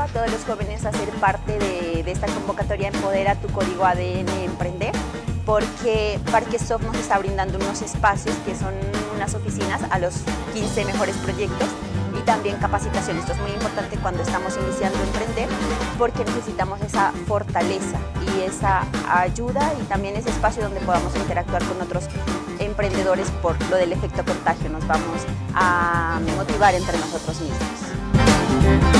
a todos los jóvenes a ser parte de, de esta convocatoria Empodera tu Código ADN Emprender porque Parquesoft nos está brindando unos espacios que son unas oficinas a los 15 mejores proyectos y también capacitación. Esto es muy importante cuando estamos iniciando a emprender porque necesitamos esa fortaleza y esa ayuda y también ese espacio donde podamos interactuar con otros emprendedores por lo del efecto contagio. Nos vamos a motivar entre nosotros mismos.